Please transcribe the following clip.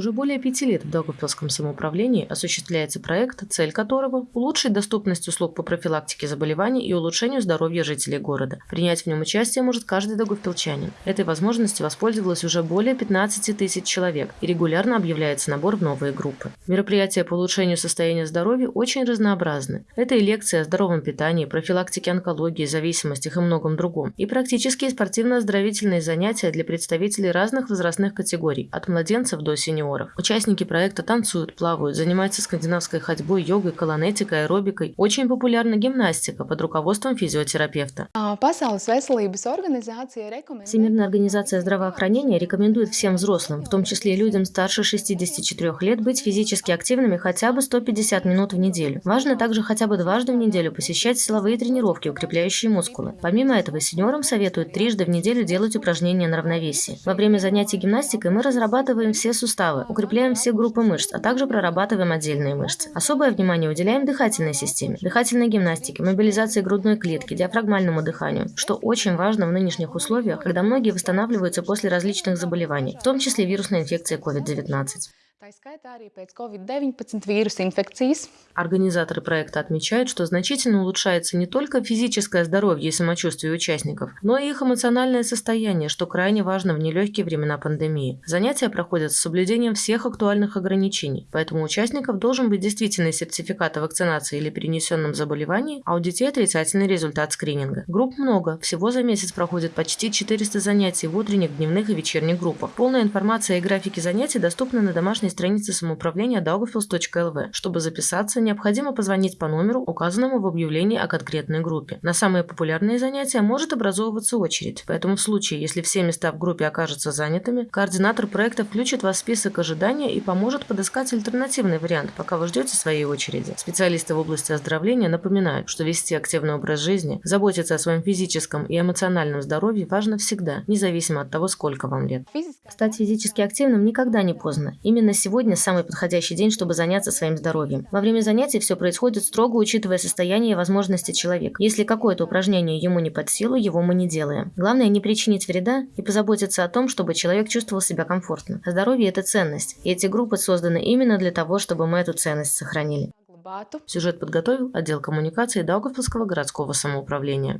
Уже более пяти лет в Даугавпилском самоуправлении осуществляется проект, цель которого – улучшить доступность услуг по профилактике заболеваний и улучшению здоровья жителей города. Принять в нем участие может каждый даугавпилчанин. Этой возможностью воспользовалось уже более 15 тысяч человек и регулярно объявляется набор в новые группы. Мероприятия по улучшению состояния здоровья очень разнообразны. Это и лекции о здоровом питании, профилактике онкологии, зависимостях и многом другом, и практические спортивно-оздоровительные занятия для представителей разных возрастных категорий, от младенцев до сеньоров. Участники проекта танцуют, плавают, занимаются скандинавской ходьбой, йогой, колонетикой, аэробикой. Очень популярна гимнастика под руководством физиотерапевта. Всемирная организация здравоохранения рекомендует всем взрослым, в том числе людям старше 64 лет, быть физически активными хотя бы 150 минут в неделю. Важно также хотя бы дважды в неделю посещать силовые тренировки, укрепляющие мускулы. Помимо этого, сеньорам советуют трижды в неделю делать упражнения на равновесие. Во время занятий гимнастикой мы разрабатываем все суставы, укрепляем все группы мышц, а также прорабатываем отдельные мышцы. Особое внимание уделяем дыхательной системе, дыхательной гимнастике, мобилизации грудной клетки, диафрагмальному дыханию, что очень важно в нынешних условиях, когда многие восстанавливаются после различных заболеваний, в том числе вирусной инфекции COVID-19. Организаторы проекта отмечают, что значительно улучшается не только физическое здоровье и самочувствие участников, но и их эмоциональное состояние, что крайне важно в нелегкие времена пандемии. Занятия проходят с соблюдением всех актуальных ограничений, поэтому у участников должен быть действительный сертификат о вакцинации или перенесенном заболевании, а у детей отрицательный результат скрининга. Групп много, всего за месяц проходит почти 400 занятий в утренних, дневных и вечерних группах. Полная информация и графики занятий доступны на домашней странице самоуправления daugavpils.lv. Чтобы записаться, необходимо позвонить по номеру, указанному в объявлении о конкретной группе. На самые популярные занятия может образовываться очередь, поэтому в случае, если все места в группе окажутся занятыми, координатор проекта включит вас в список ожидания и поможет подыскать альтернативный вариант, пока вы ждете своей очереди. Специалисты в области оздоровления напоминают, что вести активный образ жизни, заботиться о своем физическом и эмоциональном здоровье важно всегда, независимо от того, сколько вам лет. Стать физически активным никогда не поздно. Именно сегодня самый подходящий день, чтобы заняться своим здоровьем. Во время занятий все происходит строго учитывая состояние и возможности человека. Если какое-то упражнение ему не под силу, его мы не делаем. Главное не причинить вреда и позаботиться о том, чтобы человек чувствовал себя комфортно. А здоровье – это ценность, и эти группы созданы именно для того, чтобы мы эту ценность сохранили. Сюжет подготовил отдел коммуникации Даугавпилского городского самоуправления.